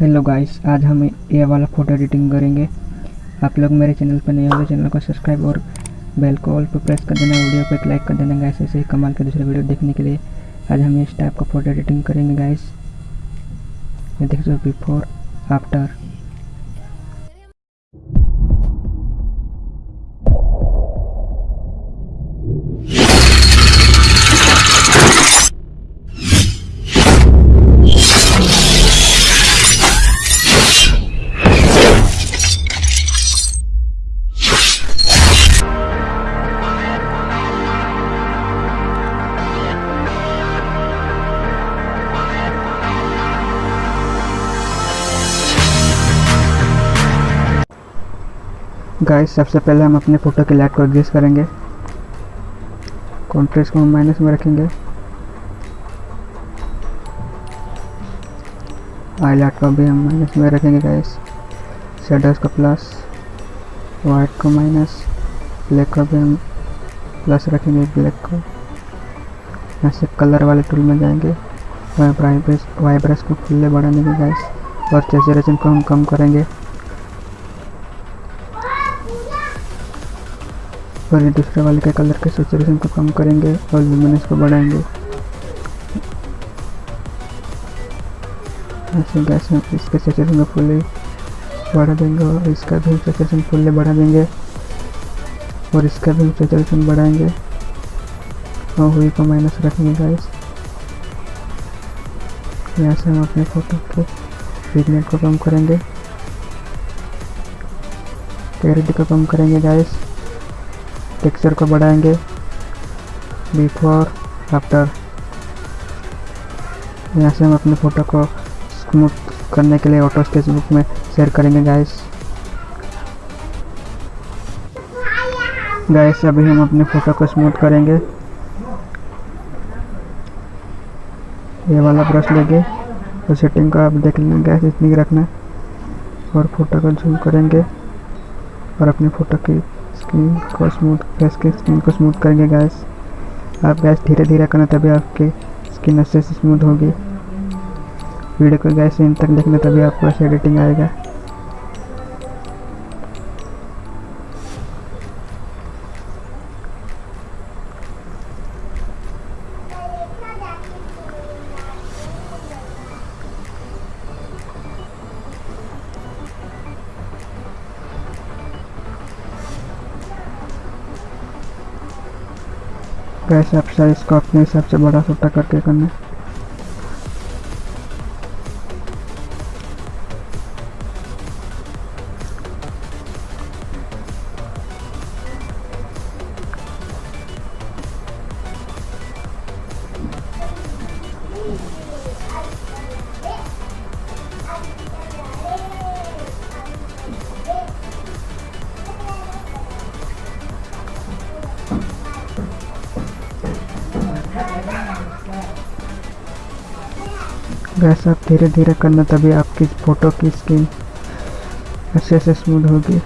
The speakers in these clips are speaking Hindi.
हेलो गाइस आज हम ये वाला फ़ोटो एडिटिंग करेंगे। आप लोग मेरे चैनल पर नए हो तो चैनल को सब्सक्राइब और बेल को ऑल पर प्रेस कर देना वीडियो पर एक लाइक कर देना गाइस ऐसे ही कमाल के दूसरे वीडियो देखने के लिए। आज हम इस टाइप का फ़ोटो एडिटिंग करेंगे गाइस ये देख सकते बिफोर आफ्टर गाइस सबसे पहले हम अपने फ़ोटो की लाइट को एडजस्ट करेंगे। कॉन्ट्रेस्ट को हम माइनस में रखेंगे। हाईलाइट को भी हम माइनस में रखेंगे गाइस शेडर्स को प्लस वाइट को माइनस ब्लैक को भी हम प्लस रखेंगे ब्लैक को। यहाँ से कलर वाले टूल में जाएँगे। वाइब्रस वाइब्रस को फुल्ले बढ़ाने के गाइस और सेचुरेशन को हम कम करेंगे। और ये दूसरे वाले के कलर के सेचुरेशन को कम करेंगे और लुमिनेंस को बढ़ाएँगे। ऐसे गैस में इसके सेचुरेशन को फुल्ली बढ़ा देंगे और इसका भी सेचुरेशन फुल्ली बढ़ा देंगे और इसका भी सेचुरेशन बढ़ाएँगे। और हुई को माइनस रखेंगे गाइस यहाँ से हम अपने फ़ोटो के पिगमेंट को कम करेंगे। क्लैरिटी को कम करेंगे गाइस टेक्सचर को बढ़ाएँगे। बिफोर आफ्टर यहाँ से हम अपने फ़ोटो को स्मूथ करने के लिए ऑटो स्केच बुक में शेयर करेंगे गाइस गाइस अभी हम अपने फ़ोटो को स्मूथ करेंगे। ये वाला ब्रश लेंगे। तो सेटिंग को आप देख लेंगे गैस इतनी रखना और फ़ोटो को जूम करेंगे। और अपनी फ़ोटो की स्किन को स्मूथ फेस के स्किन को स्मूथ करेंगे गैस आप गैस धीरे धीरे करना, तभी आपके स्किन अच्छे से स्मूथ होगी. वीडियो को गैस इन तक देखना, तभी आपको ऐसे एडिटिंग आएगा. कैसे आप साइज़ अपने हिसाब से बड़ा छोटा करके करना। गैस आप धीरे धीरे करना तभी आपकी फ़ोटो की स्क्रीन अच्छे से स्मूथ होगी।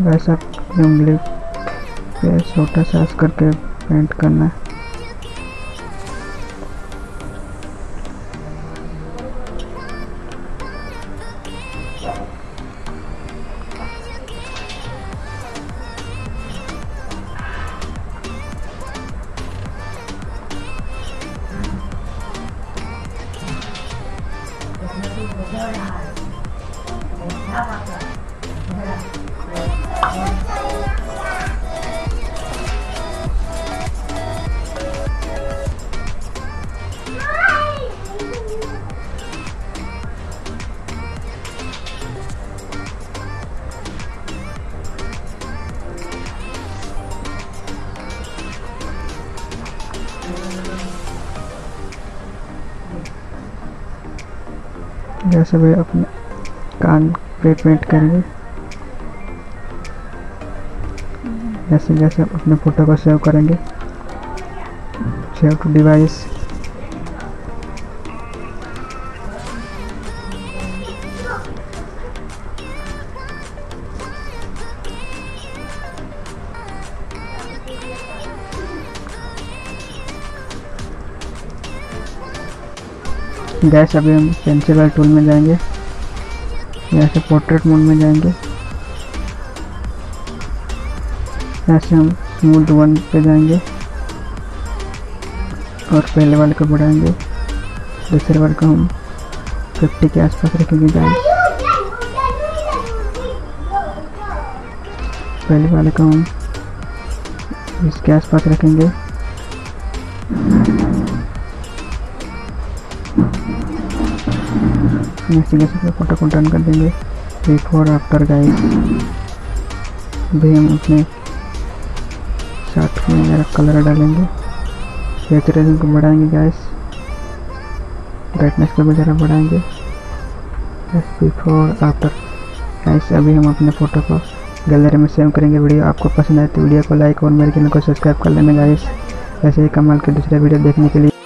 वैसा उंगली पे छोटा सास करके पेंट करना है। जैसे भी अपने कान पे पेंट करेंगे। जैसे जैसे आप अपने फ़ोटो को सेव करेंगे। Save to device. गैस अभी हम पेंसिल वाले टूल में जाएँगे। यहाँ से पोर्ट्रेट मोड में जाएँगे। यहाँ से हम स्मूथ वन पे जाएँगे और पहले वाले को बढ़ाएँगे। दूसरे वाले को हम फिफ्टी के आसपास रखेंगे गैस पहले वाले को हम इसके आसपास रखेंगे। जैसे फ़ोटो को डन कर देंगे। बिफोर आफ्टर गाइस भी हम अपने शर्ट मेरा कलर डालेंगे। सेचुरेशन को बढ़ाएँगे गैस ब्राइटनेस को भी ज़रा बढ़ाएँगे। बिफोर आफ्टर गैस अभी हम अपने फ़ोटो को गैलरी में सेव करेंगे। वीडियो आपको पसंद आए तो वीडियो को लाइक और मेरे चैनल को सब्सक्राइब कर लेना गाइस ऐसे ही कमाल के दूसरे वीडियो देखने के लिए।